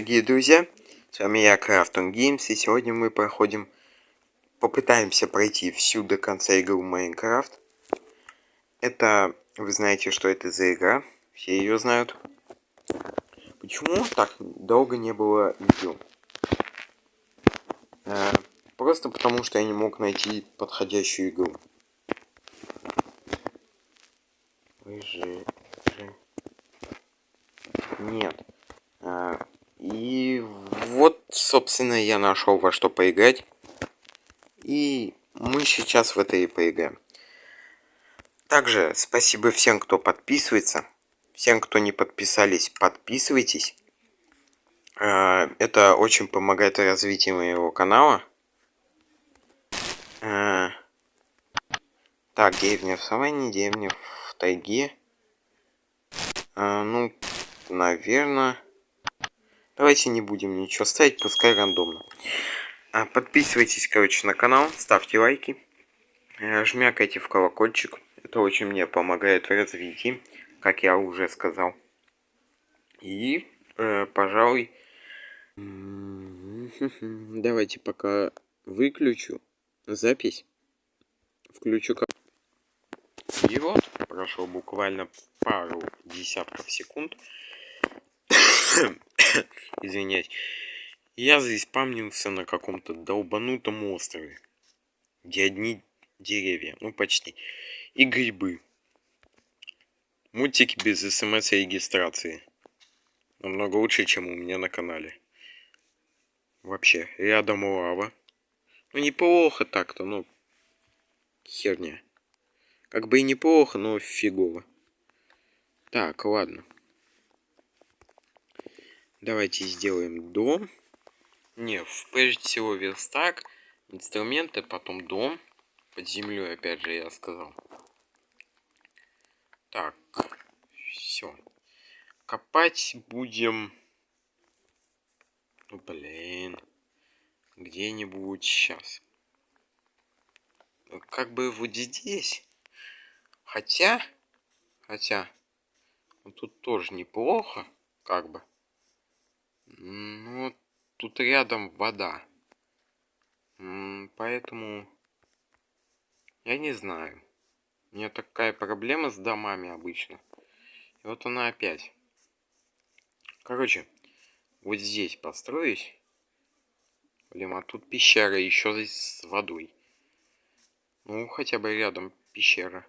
дорогие друзья! С вами я, Крафтон Games, и сегодня мы проходим... Попытаемся пройти всю до конца игру Minecraft. Это... Вы знаете, что это за игра. Все ее знают. Почему так долго не было видео? Э, просто потому, что я не мог найти подходящую игру. Вы же... Нет. А, и вот, собственно, я нашел во что поиграть. И мы сейчас в это и поиграем. Также спасибо всем, кто подписывается. Всем, кто не подписались, подписывайтесь. А, это очень помогает развитию моего канала. А, так, деревня в саванне, деревня в тайге. Ну, наверное... Давайте не будем ничего ставить, пускай рандомно. А, подписывайтесь, короче, на канал, ставьте лайки, э, жмякайте в колокольчик. Это очень мне помогает в развитии, как я уже сказал. И, э, пожалуй, давайте пока выключу запись, включу и вот, прошло буквально пару десятков секунд. Извинять. Я заиспамнился на каком-то долбанутом острове. Где одни деревья. Ну, почти. И грибы. Мультики без смс и регистрации. Намного лучше, чем у меня на канале. Вообще, рядом лава. Ну, неплохо так-то, ну, херня. Как бы и неплохо, но фигово. Так, ладно. Давайте сделаем дом. Не, прежде всего верстак, инструменты, потом дом. Под землей, опять же, я сказал. Так, все. Копать будем... Ну, блин. Где-нибудь сейчас. Как бы вот здесь. Хотя... Хотя... Тут тоже неплохо, как бы. Ну, тут рядом вода. Поэтому... Я не знаю. У меня такая проблема с домами обычно. И вот она опять. Короче, вот здесь построюсь. Блин, а тут пещера еще с водой. Ну, хотя бы рядом пещера.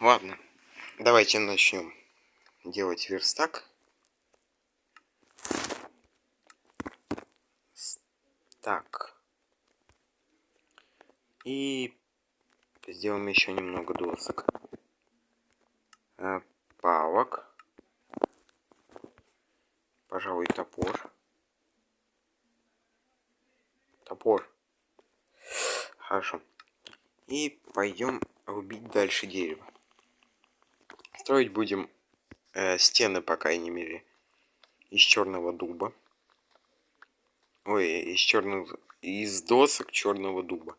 Ладно, давайте начнем делать верстак. Так. И сделаем еще немного досок. Э, палок. Пожалуй, топор. Топор. Хорошо. И пойдем рубить дальше дерево. Строить будем э, стены, по крайней мере, из черного дуба. Ой, из черных... Из досок черного дуба.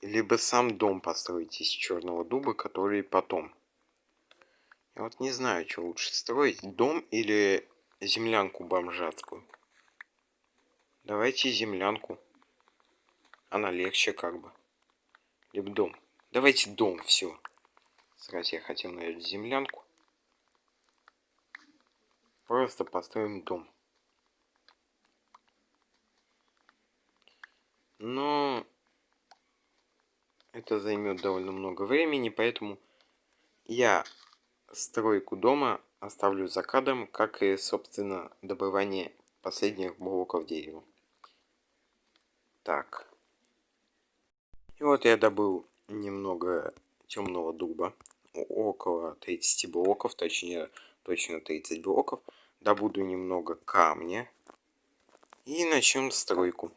Либо сам дом построить из черного дуба, который потом. Я вот не знаю, что лучше строить. Дом или землянку бомжатскую. Давайте землянку. Она легче как бы. Либо дом. Давайте дом, все. Сразу я хотел, наверное, землянку. Просто построим дом. Но это займет довольно много времени, поэтому я стройку дома оставлю за кадром, как и, собственно, добывание последних блоков дерева. Так. И вот я добыл немного темного дуба. Около 30 блоков, точнее, точно 30 блоков. Добуду немного камня. И начнем стройку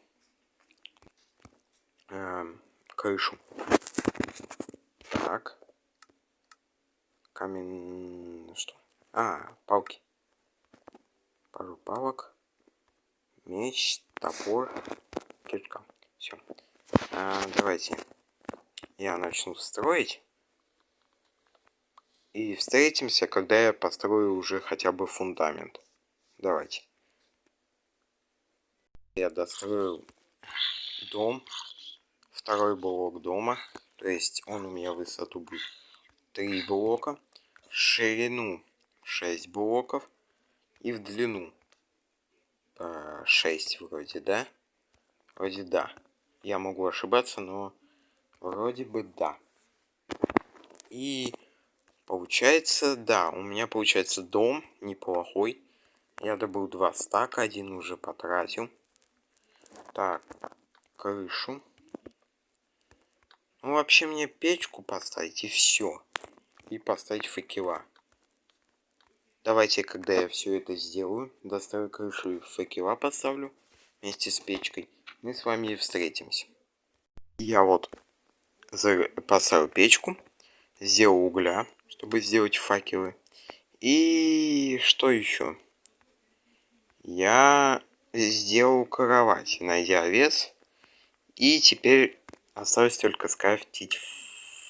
э, крышу. Так. Камень... Что? А, палки. Пару палок. Меч, топор, кирка. Все. А, давайте. Я начну строить. И встретимся, когда я построю уже хотя бы фундамент. Давайте. Я достроил дом. Второй блок дома. То есть он у меня высоту будет 3 блока. ширину 6 блоков. И в длину 6 вроде, да? Вроде да. Я могу ошибаться, но вроде бы да. И получается, да, у меня получается дом неплохой. Я добыл два стака, один уже потратил. Так, крышу. Ну, вообще мне печку поставить и все. И поставить факела. Давайте, когда я все это сделаю, достаю крышу и факела поставлю вместе с печкой. Мы с вами встретимся. Я вот поставил печку, сделал угля, чтобы сделать факелы. И что еще? Я сделал кровать, найдя вес. И теперь осталось только скрафтить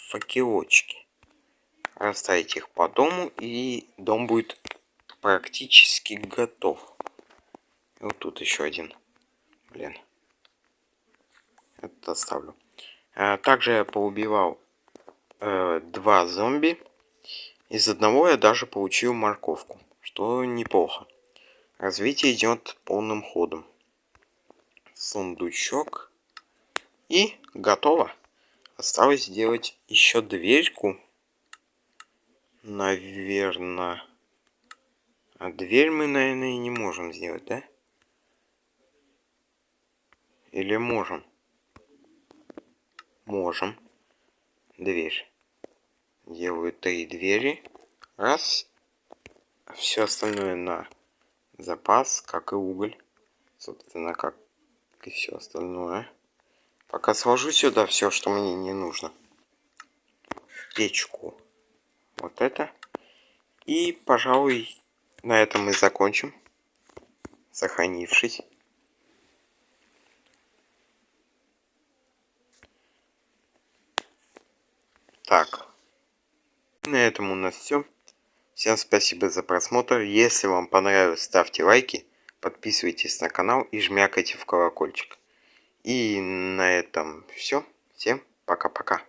факелочки. Расставить их по дому, и дом будет практически готов. И вот тут еще один. Блин. Это оставлю. А, также я поубивал э, два зомби. Из одного я даже получил морковку, что неплохо. Развитие идет полным ходом. Сундучок. И готово. Осталось сделать еще дверьку. Наверное. А дверь мы, наверное, и не можем сделать, да? Или можем? Можем. Дверь. Делаю три двери. Раз. Все остальное на запас, как и уголь. Собственно, как и все остальное. Пока сложу сюда все, что мне не нужно. В печку. Вот это. И, пожалуй, на этом мы закончим. Сохранившись. Так. На этом у нас все. Всем спасибо за просмотр. Если вам понравилось, ставьте лайки, подписывайтесь на канал и жмякайте в колокольчик. И на этом все. Всем пока-пока.